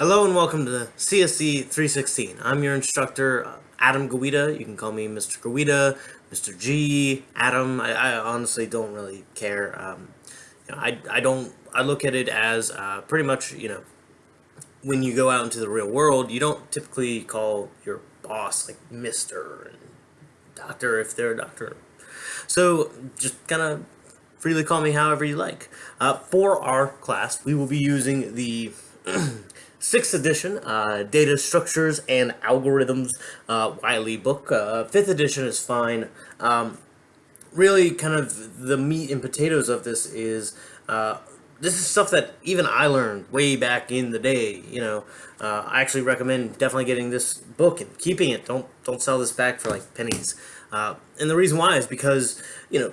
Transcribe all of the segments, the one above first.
Hello and welcome to CSC 316. I'm your instructor, uh, Adam Guida. You can call me Mr. Guida, Mr. G, Adam. I, I honestly don't really care. Um, you know, I, I don't, I look at it as uh, pretty much, you know, when you go out into the real world, you don't typically call your boss like Mr. and Doctor if they're a doctor. So just kind of freely call me however you like. Uh, for our class, we will be using the sixth edition, uh, Data Structures and Algorithms uh, Wiley book. Uh, fifth edition is fine. Um, really, kind of the meat and potatoes of this is uh, this is stuff that even I learned way back in the day. You know, uh, I actually recommend definitely getting this book and keeping it. Don't don't sell this back for like pennies. Uh, and the reason why is because you know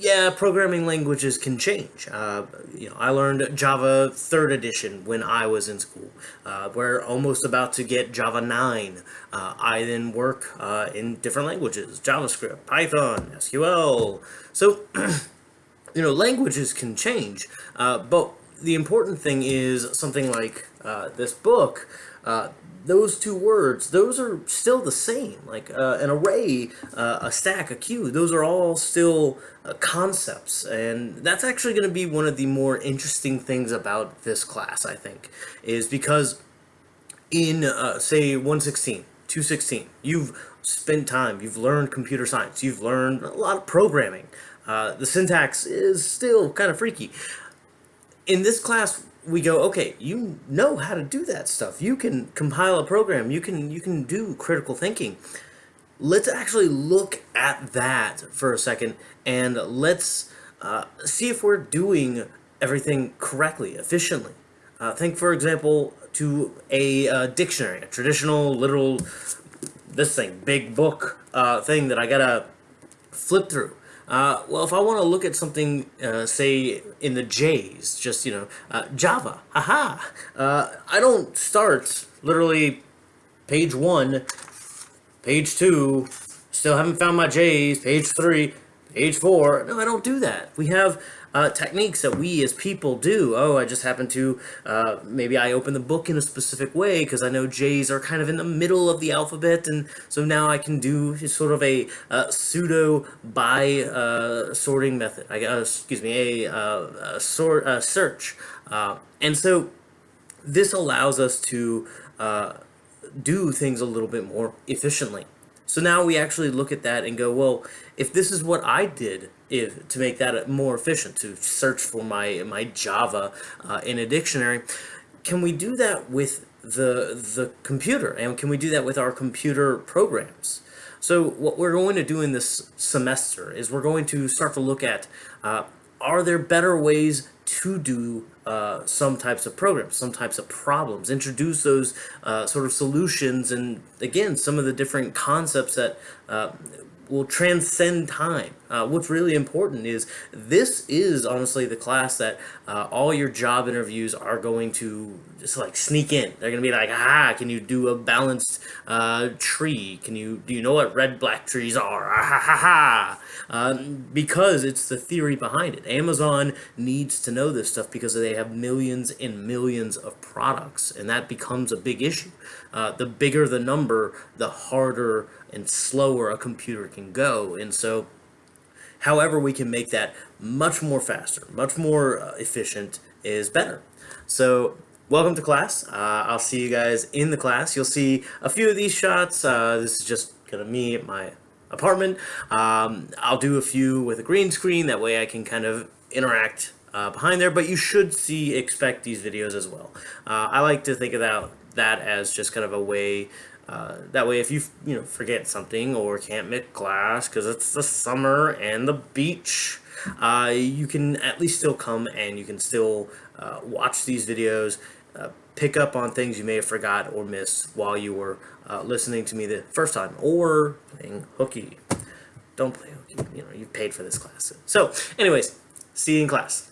yeah, programming languages can change. Uh, you know, I learned Java 3rd edition when I was in school. Uh, we're almost about to get Java 9. Uh, I then work uh, in different languages, JavaScript, Python, SQL. So, you know, languages can change, uh, but the important thing is something like uh, this book those two words, those are still the same. Like uh, an array, uh, a stack, a queue, those are all still uh, concepts. And that's actually going to be one of the more interesting things about this class, I think, is because in, uh, say, 116, 216, you've spent time, you've learned computer science, you've learned a lot of programming. Uh, the syntax is still kind of freaky. In this class, we go, okay, you know how to do that stuff. You can compile a program. You can you can do critical thinking. Let's actually look at that for a second and let's uh, see if we're doing everything correctly, efficiently. Uh, think, for example, to a uh, dictionary, a traditional, literal, this thing, big book uh, thing that I gotta flip through. Uh, well, if I want to look at something, uh, say, in the J's, just, you know, uh, Java, haha, uh, I don't start literally page one, page two, still haven't found my J's, page three, page four. No, I don't do that. We have uh, techniques that we as people do. Oh, I just happen to, uh, maybe I open the book in a specific way because I know J's are kind of in the middle of the alphabet, and so now I can do sort of a uh, pseudo by uh, sorting method. I uh, excuse me, a, uh, a sort search, and so this allows us to do things a little bit more efficiently. So now we actually look at that and go, well, if this is what I did if, to make that more efficient, to search for my, my Java uh, in a dictionary, can we do that with the, the computer? And can we do that with our computer programs? So what we're going to do in this semester is we're going to start to look at uh, are there better ways to do uh, some types of programs, some types of problems, introduce those uh, sort of solutions, and again, some of the different concepts that uh, will transcend time. Uh, what's really important is this is honestly the class that uh, all your job interviews are going to just like sneak in. They're gonna be like, ah, can you do a balanced uh, tree? Can you do you know what red black trees are? Ah, ha ha ha! Um, because it's the theory behind it. Amazon needs to know this stuff because they have millions and millions of products, and that becomes a big issue. Uh, the bigger the number, the harder and slower a computer can go, and so However, we can make that much more faster, much more uh, efficient is better. So welcome to class. Uh, I'll see you guys in the class. You'll see a few of these shots. Uh, this is just kind of me at my apartment. Um, I'll do a few with a green screen. That way I can kind of interact uh, behind there, but you should see, expect these videos as well. Uh, I like to think about that as just kind of a way uh, that way, if you you know forget something or can't make class because it's the summer and the beach, uh, you can at least still come and you can still uh, watch these videos, uh, pick up on things you may have forgot or missed while you were uh, listening to me the first time or playing hooky. Don't play hooky. You know, you've paid for this class. So, anyways, see you in class.